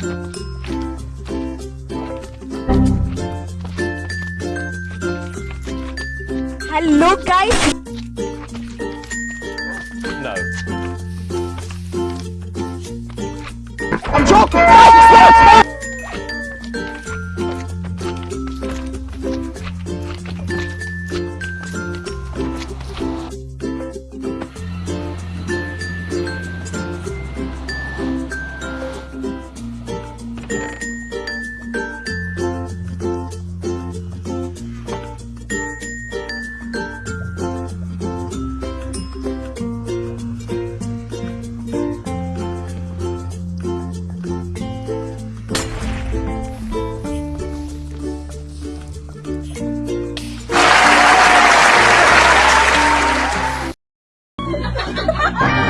Hello guys. No. I'm joking! Ah!